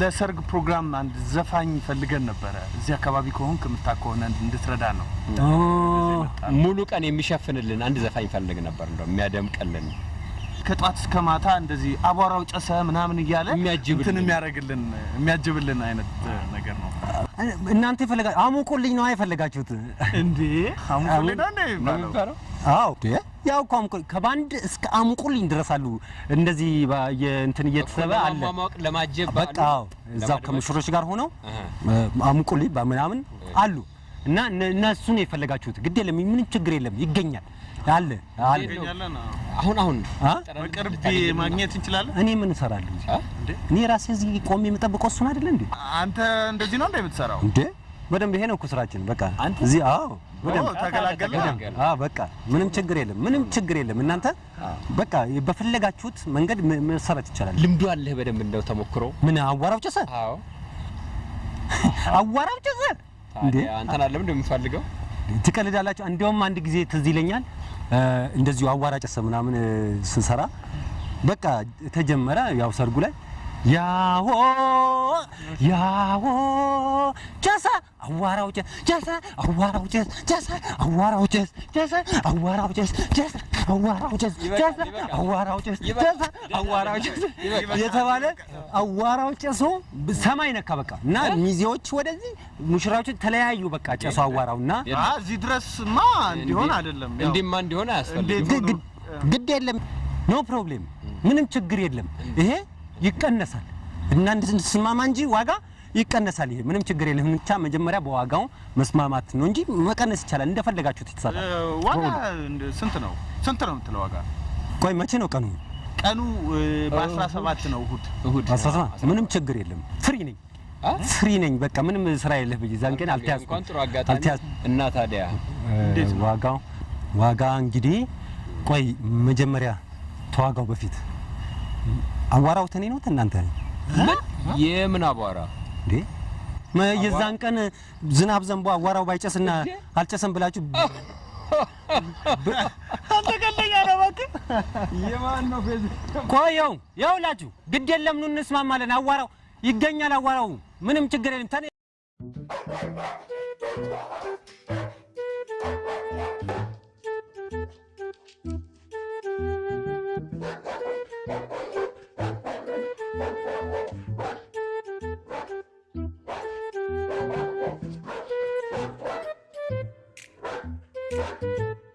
ለሰርግ ፕሮግራም አንድ ዘፋኝ ፈልገን ነበረ። እዚህ አካባቢ ከሆንክ የምታውቅ ከሆነ እንድትረዳ ነው። ሙሉ ቀን የሚሸፍንልን አንድ ዘፋኝ ፈልግ ነበር፣ እንደው የሚያደምቅልን ከጧት እስከ ማታ እንደዚህ አቧራው ጨሰ ምናምን እያለ የሚያጅብልን። እንትን የሚያደርግልን የሚያጅብልን አይነት ነገር ነው። እናንተ የፈለጋ አሙቁልኝ ነው የፈለጋችሁት? እንዴ አሙቁልኝ ነው እንዴ የሚባለው? አዎ ያው እኮ አሙቁልኝ ከባንድ እስከ አሙቁልኝ ድረስ አሉ። እንደዚህ የእንትን እየተሰበ አለ ለማጀብ በቃ አዎ፣ እዛው ከሙሽሮች ጋር ሆነው አሙቁልኝ ምናምን አሉ እና እነ- እነሱን የፈለጋችሁት ግድ የለም፣ ምንም ችግር የለም፣ ይገኛል አለ አለ። አሁን አሁን? በቅርብ ማግኘት እንችላለን። እኔ ምን እሰራለሁ? እኔ ራሴ እዚህ ቆሜ የምጠብቀው እሱን አይደለ እንዴ? አንተ እንደዚህ ነው እንደ የምትሰራው? እንዴ በደንብ ይሄ ነው እኮ ስራችን። በቃ? እዚህ አዎ፣ በደንብ ተገላገልን። አዎ፣ በቃ ምንም ችግር የለም፣ ምንም ችግር የለም። እናንተ በቃ በፈለጋችሁት መንገድ መሰራት ይቻላል። ልምዱ አለህ በደንብ እንደው ተሞክሮ። ምን አዋራው ጨሰ፣ አዎ አዋራው ጨሰ እንዴ? አንተን አለም እንደምፈልገው ትቀልዳላችሁ። እንዲያውም አንድ ጊዜ ትዝ ይለኛል እንደዚሁ አዋራ ጨሰ ምናምን ስንሰራ በቃ ተጀመረ። ያው ሰርጉ ላይ ያሆ ያሆ ጨሰ አዋራው ጨሰ ጨሰ አዋራው ጨሰ ጨሰ አዋራው ጨሰ ጨሰ አዋራው ጨሰ ጨሰ አዋራው ጨሰ ጨሰ አዋራው ጨሰ ጨሰ አዋራው ጨሰ የተባለ አዋራው ጨሶ ሰማይ ነካ በቃ እና ሚዜዎች ወደዚህ ሙሽራዎች ተለያዩ። በቃ ጨሶ አዋራው እና አ እዚህ ድረስማ እንዲሆን አይደለም። እንዲህማ እንዲሆን አያስፈልግም። ግድ የለም no problem ምንም ችግር የለም። ይሄ ይቀነሳል እና እንድንስማማ እንጂ ዋጋ ይቀነሳል። ይሄ ምንም ችግር የለም። ብቻ መጀመሪያ በዋጋው መስማማት ነው እንጂ መቀነስ ይቻላል። እንደፈለጋችሁት እ፣ ይተሳል። ዋጋ እንደ- ስንት ነው? ስንት ነው የምትለው ዋጋ? ቆይ መቼ ነው ቀኑ? ቀኑ እ፣ በ17 ነው እሁድ። እሁድ አስራ ሰባት ምንም ችግር የለም። ፍሪ ነኝ? ፍሪ ነኝ። በቃ ምንም ስራ የለህ ብዬ ዛን ቀን አልተያዝኩም። እና ታዲያ? ዋጋው ዋጋ እንግዲህ ቆይ መጀመሪያ ተዋጋው በፊት አዋራው ተኔ ነው እናንተ ምን የምን አቧራ እንዴ የዛን ቀን ዝናብ ዘንቦ አዋራው ባይጨስና አልጨሰም ብላችሁ አንተ ቀልደኛ ነው እባክህ። የማን ነው ፌዝ ቆየው ይኸውላችሁ፣ ግድ የለም ኑ እንስማማለን። አዋራው ይገኛል። አዋራው ምንም ችግር የለም። ተኔ Thank you.